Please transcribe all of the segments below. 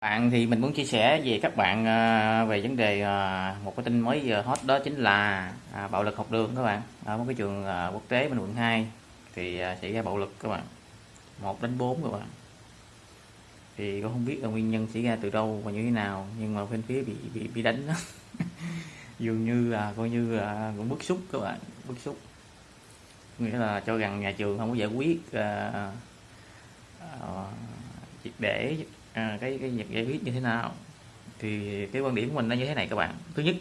bạn thì mình muốn chia sẻ về các bạn ờ, về vấn đề ờ, một cái tin mới giờ hot đó chính là à, bạo lực học đường các bạn. Ở một cái trường ờ, quốc tế bên quận 2 thì xảy ra bạo lực các bạn. Một đến 4 các bạn. Thì con không biết là nguyên nhân xảy ra từ đâu và như thế nào nhưng mà bên phía bị bị bị đánh đó. Dường như là coi như là cũng bức xúc các bạn bức xúc. Nghĩa là cho rằng nhà trường không có giải quyết uh, uh, để à, cái cái việc giải quyết như thế nào? Thì cái quan điểm của mình nó như thế này các bạn. Thứ nhất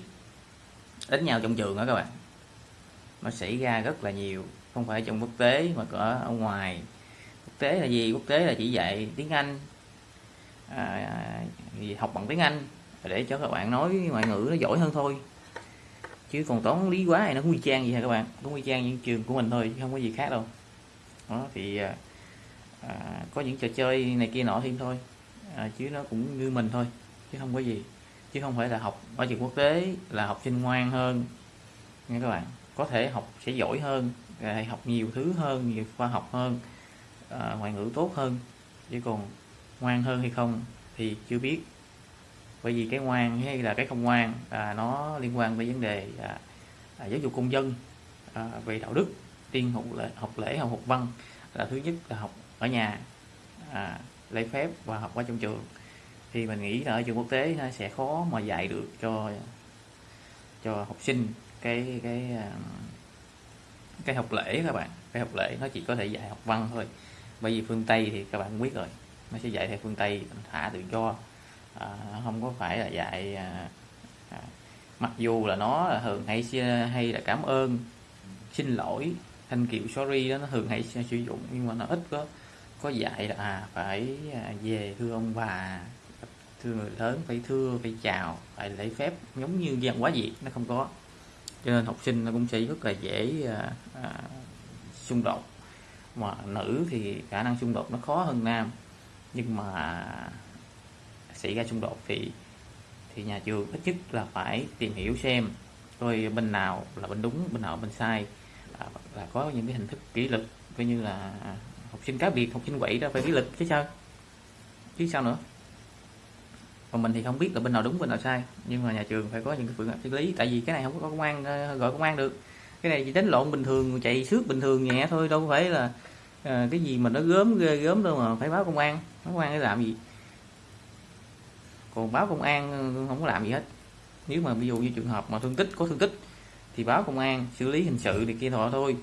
đánh nhau trong trường đó các bạn. Nó xảy ra rất là nhiều không phải trong quốc tế mà ở ở ngoài. Quốc tế là gì? Quốc tế là chỉ dạy tiếng anh. À, học bằng tiếng anh. Để cho các bạn nói ngoại ngữ nó giỏi hơn thôi. Chứ còn toán lý quá thì nó cũng y trang gì hả các bạn? Cũng y trang những trường của mình thôi chứ không có gì khác đâu. Đó thì à, à có những trò chơi này kia nọ thêm thôi à, chứ nó cũng như mình thôi chứ không có gì. Chứ không phải là học ở trường quốc tế là học sinh ngoan hơn nghe các bạn. Có thể học sẽ giỏi hơn học nhiều thứ hơn nhiều khoa học hơn à, ngoại ngữ tốt hơn chứ còn ngoan hơn hay không thì chưa biết. Bởi vì cái ngoan hay là cái không ngoan à, nó liên quan tới vấn đề à, à, giáo dục công dân à, về đạo đức tiên học lễ học lễ học học văn là thứ nhất là học ở nhà à, lấy phép và học qua trong trường. Thì mình nghĩ là ở trường quốc tế nó sẽ khó mà dạy được cho cho học sinh cái cái à, cái học lễ các bạn. Cái học lễ nó chỉ có thể dạy học văn thôi. Bởi vì phương tây thì các bạn biết rồi nó sẽ dạy theo phương tây thả tự do. À, không có phải là dạy à, à, mặc dù là nó là thường hay hay là cảm ơn xin lỗi thanh kiệu sorry đó nó thường hay sử dụng nhưng mà nó ít có có dạy là à, phải à, về thưa ông bà thưa người lớn phải thưa phải chào phải lễ phép giống như văn hóa việt nó không có. Cho nên học sinh nó cũng sẽ rất là dễ à, à, xung đột. Mà nữ thì khả năng xung đột nó khó hơn nam. Nhưng mà xảy ra xung đột thì thì nhà trường ít nhất là phải tìm hiểu xem coi bên nào là bên đúng bên nào bên sai. Là, là có những cái hình thức kỷ luật coi như là học sinh cá biệt học sinh quậy đó phải kỷ lịch chứ sao? Chứ sao nữa? Còn mình thì không biết là bên nào đúng bên nào sai. Nhưng mà nhà trường phải có những cái phương án xử lý. Tại vì cái này không có công an ờ, gọi công an được. Cái này chỉ đánh lộn bình thường chạy xước bình thường nhẹ thôi. Đâu phải là à, cái gì mà nó gớm ghê gớm đâu mà phải báo công an. Báo công an để làm gì? Còn báo công an ờ, không có làm gì hết. Nếu mà ví dụ như trường hợp mà thương tích có thương tích thì báo công an xử lý hình sự thì kia thọ thôi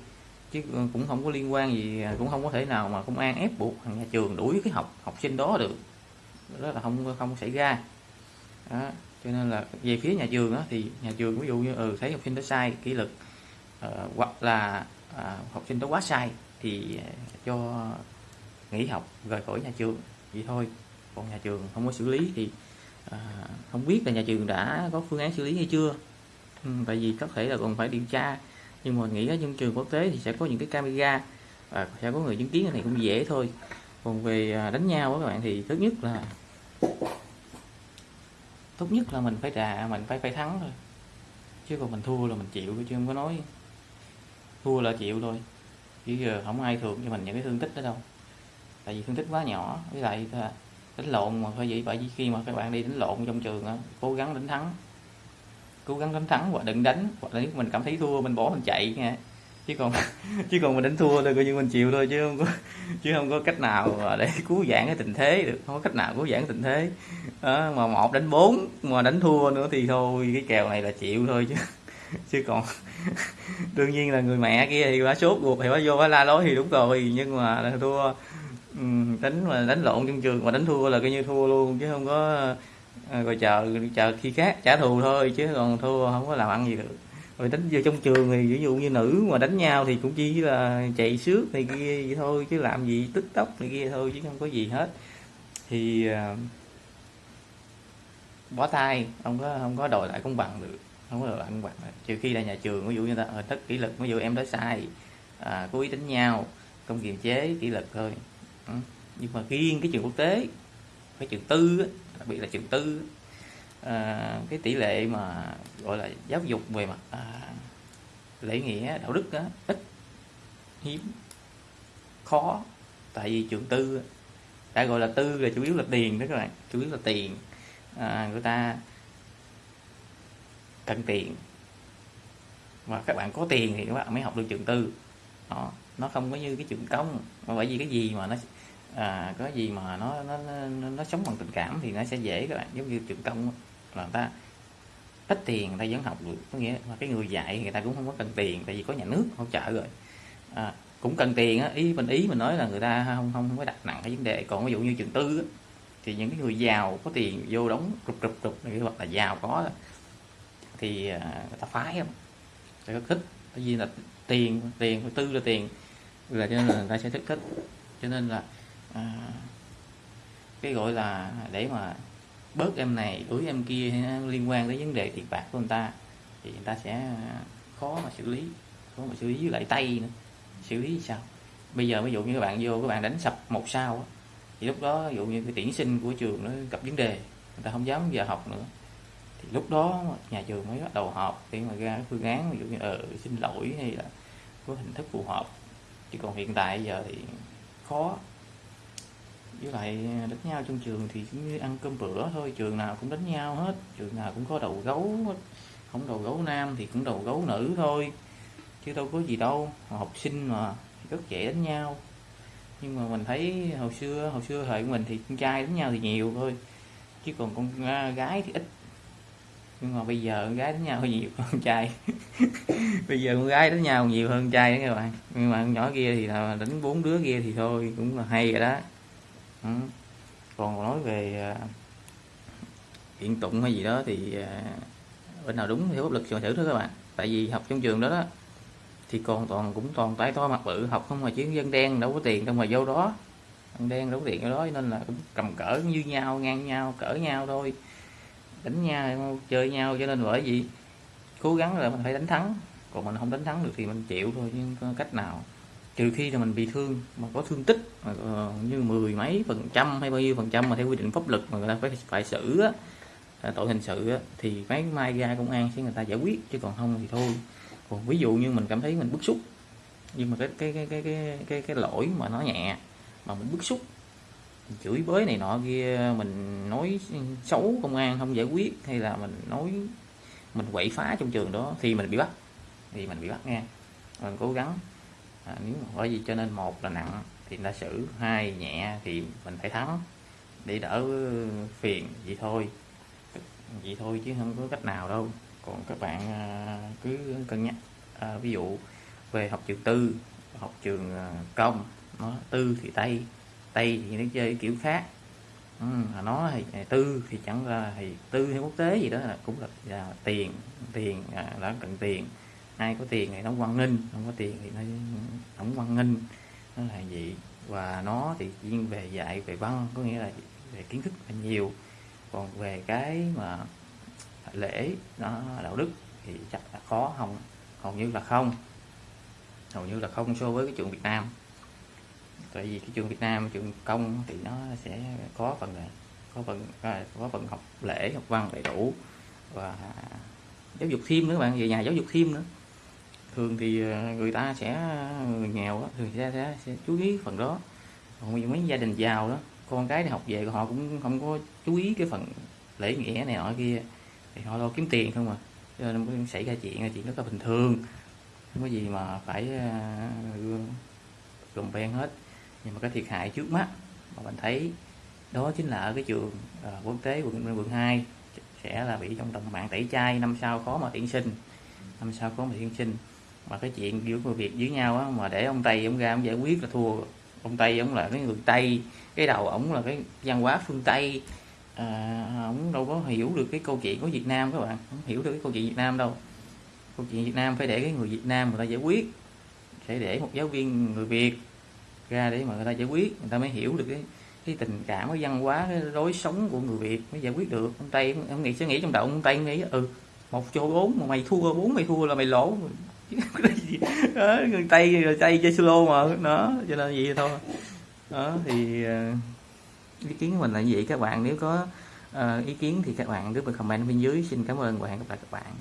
chứ cũng không có liên quan gì à, cũng không có thể nào mà công an ép buộc nhà trường đuổi cái học học sinh đó được. Đó là không không xảy ra. Đó. cho nên là về phía nhà trường đó, thì nhà trường ví dụ như ừ, thấy học sinh đó sai kỷ luật uh, hoặc là uh, học sinh đó quá sai thì à, cho nghỉ học rời khỏi nhà trường. Vậy thôi. Còn nhà trường không có xử lý thì à, không biết là nhà trường đã có phương án xử lý hay chưa. Ừ, tại vì có thể là còn phải điều tra nhưng mà nghĩ ở trong trường quốc tế thì sẽ có những cái camera và sẽ có người chứng kiến cái này cũng dễ thôi. Còn về à, đánh nhau các bạn thì thứ nhất là tốt nhất là mình phải đà mình phải phải thắng thôi. Chứ còn mình thua là mình chịu, chứ không có nói. Thua là chịu thôi. Chứ giờ không ai thường cho mình những cái thương tích đó đâu. Tại vì thương tích quá nhỏ, với lại đánh lộn mà phải vậy bởi vì khi mà các bạn đi đánh lộn trong trường á, cố gắng đánh thắng cố gắng đánh thắng hoặc đừng đánh hoặc là nếu mình cảm thấy thua mình bỏ mình chạy nha. Chứ còn chứ còn mình đánh thua thôi coi như mình chịu thôi chứ không có chứ không có cách nào để cứu vãn cái tình thế được. Không có cách nào cứu vãn tình thế. Đó, mà một đánh bốn mà đánh thua nữa thì thôi cái kèo này là chịu thôi chứ. Chứ còn đương nhiên là người mẹ kia thì bà sốt ruột thì bà vô bà la lối thì đúng rồi nhưng mà thua. Đánh mà đánh lộn trong trường mà đánh thua là coi như thua luôn chứ không có à, rồi chờ chờ khi khác trả thù thôi chứ còn thua không có làm ăn gì được rồi đánh vô trong trường thì ví dụ như nữ mà đánh nhau thì cũng chỉ là chạy xước này kia vậy thôi chứ làm gì tức tốc này kia thôi chứ không có gì hết thì uh, bỏ tay không có không có đòi lại công bằng được không có đòi lại công bằng được. trừ khi là nhà trường ví dụ như ta ờ, thất kỷ luật ví dụ em nói sai à, cố ý đánh nhau không kiềm chế kỷ luật thôi ừ. nhưng mà riêng cái trường quốc tế cái trường tư đặc biệt là trường tư à, cái tỷ lệ mà gọi là giáo dục về mặt à, lễ nghĩa đạo đức á, ít hiếm khó. Tại vì trường tư đã gọi là tư là chủ yếu là tiền đó các bạn chủ yếu là tiền. À, người ta cần tiền. Và các bạn có tiền thì các bạn mới học được trường tư. Đó nó không có như cái trường công. Mà bởi vì cái gì mà nó à, có gì mà nó nó, nó nó sống bằng tình cảm thì nó sẽ dễ các bạn giống như trường công là người ta ít tiền người ta vẫn học được có nghĩa là cái người dạy người ta cũng không có cần tiền tại vì có nhà nước hỗ trợ rồi. À, cũng cần tiền á ý mình ý mình nói là người ta không không, không có đặt nặng cái vấn đề. Còn ví dụ như trường tư á, thì những cái người giàu có tiền vô đóng rụp rụp rụp này hoặc là giàu có thì à, người ta phái không? Người ta thích tại vì là tiền tiền tư là tiền là cho nên là người ta sẽ thích thích. Cho nên là à, cái gọi là để mà bớt em này đuổi em kia liên quan tới vấn đề tiền bạc của người ta thì người ta sẽ à, khó mà xử lý khó mà xử lý với lại tay nữa. Xử lý sao? Bây giờ ví dụ như các bạn vô các bạn đánh sập một sao thì lúc đó ví dụ như cái tuyển sinh của trường nó gặp vấn đề người ta không dám giờ học nữa. Thì lúc đó nhà trường mới bắt đầu họp để mà ra phương án ví dụ như ờ xin lỗi hay là có hình thức phù hợp. Chứ còn hiện tại giờ thì khó với lại đánh nhau trong trường thì cũng như ăn cơm bữa thôi, trường nào cũng đánh nhau hết, trường nào cũng có đầu gấu hết. Không đầu gấu nam thì cũng đầu gấu nữ thôi, chứ đâu có gì đâu học sinh mà rất dễ đánh nhau. Nhưng mà mình thấy hồi xưa hồi xưa thời của mình thì con trai đánh nhau thì nhiều thôi, chứ còn con à, gái thì ít. Nhưng mà bây giờ con gái đánh nhau hơi nhiều hơn trai. Bây giờ con gái đánh nhau nhiều hơn trai đó các bạn. Nhưng mà con nhỏ kia thì là đánh bốn đứa kia thì thôi, cũng là hay rồi đó ừ. còn nói về à, hiện tụng hay gì đó thì à, bên nào đúng thì pháp lực chọn thử thôi các bạn. Tại vì học trong trường đó đó, thì còn toàn, cũng toàn tái to mặt bự, học không mà chứ dân đen đâu có tiền đâu mà vô đó. Dân đen đâu có tiền ở đó nên là cũng cầm cỡ như nhau, ngang nhau, cỡ nhau thôi. Đánh nhau, chơi nhau, cho nên bởi vì cố gắng là mình phải đánh thắng. Còn mình không đánh thắng được thì mình chịu thôi nhưng cách nào trừ khi là mình bị thương mà có thương tích mà, ờ, như mười mấy phần trăm hay bao nhiêu phần trăm mà theo quy định pháp luật mà người ta phải phải xử á, tội hình sự á, thì mấy mai ra công an sẽ người ta giải quyết chứ còn không thì thôi. Còn ví dụ như mình cảm thấy mình bức xúc nhưng mà cái cái cái cái cái cái, cái lỗi mà nó nhẹ mà mình bức xúc mình chửi bới này nọ kia mình nói xấu công an không giải quyết hay là mình nói mình quậy phá trong trường đó thì mình bị bắt thì mình bị bắt nghe mình cố gắng à, nếu mà bởi vì cho nên một là nặng thì ta xử hai nhẹ thì mình phải thắng. Để đỡ phiền vậy thôi. Vậy thôi chứ không có cách nào đâu. Còn các bạn à, cứ cân nhắc. À, ví dụ về học trường tư học trường à, công nó tư thì tây tây thì nó chơi kiểu khác. Ừ, nó thì à, tư thì chẳng ra thì tư hay quốc tế gì đó là cũng là, là tiền tiền à, đã cần tiền ai có tiền thì nó quan ninh không có tiền thì nó không quan ninh nó là gì? Và nó thì chuyên về dạy về văn, có nghĩa là về kiến thức là nhiều. Còn về cái mà lễ, nó đạo đức thì chắc là khó, không, hầu như là không. Hầu như là không so với cái trường Việt Nam. Tại vì cái trường Việt Nam, trường công thì nó sẽ có phần có phần à, có phần học lễ, học văn đầy đủ. Và giáo dục thêm nữa bạn, về nhà giáo dục thêm nữa thường thì ờ, người ta sẽ người nghèo thường sẽ, sẽ, sẽ chú ý phần đó. Còn mấy gia đình giàu đó con cái đi học về họ cũng không có chú ý cái phần lễ nghĩa này nọ kia thì họ lo kiếm tiền không mà cho nên xảy ra chuyện là chuyện rất là bình thường. Không có gì mà phải uh, gồm ven hết. Nhưng mà cái thiệt hại trước mắt mà mình thấy đó chính là ở cái trường à, quốc tế quận quận 2 sẽ là bị trong tầm mạng tẩy chay năm sau khó mà tuyển sinh. Năm sau khó mà tuyển sinh mà cái chuyện giữa người việt với nhau á, mà để ông tây ông ra ông giải quyết là thua. Ông tây ông là cái người tây cái đầu ổng là cái văn hóa phương tây. À, ông đâu có hiểu được cái câu chuyện của Việt Nam các bạn. Không hiểu được cái câu chuyện Việt Nam đâu. Câu chuyện Việt Nam phải để cái người Việt Nam người ta giải quyết. Sẽ để một giáo viên người Việt ra để mà người ta giải quyết. Người ta mới hiểu được cái cái tình cảm cái văn hóa cái lối sống của người Việt mới giải quyết được. Ông Tây ông nghĩ sẽ nghĩ trong đầu ông Tây nghĩ ừ một chỗ bốn mà mày thua bốn mày thua là mày lỗ đó, người Tây người Tây chơi solo mà nó cho nên vậy thôi. Đó thì ờ, ý kiến của mình là như vậy. Các bạn nếu có uh, ý kiến thì các bạn cứ comment bên dưới. Xin cảm ơn và hẹn gặp lại các bạn.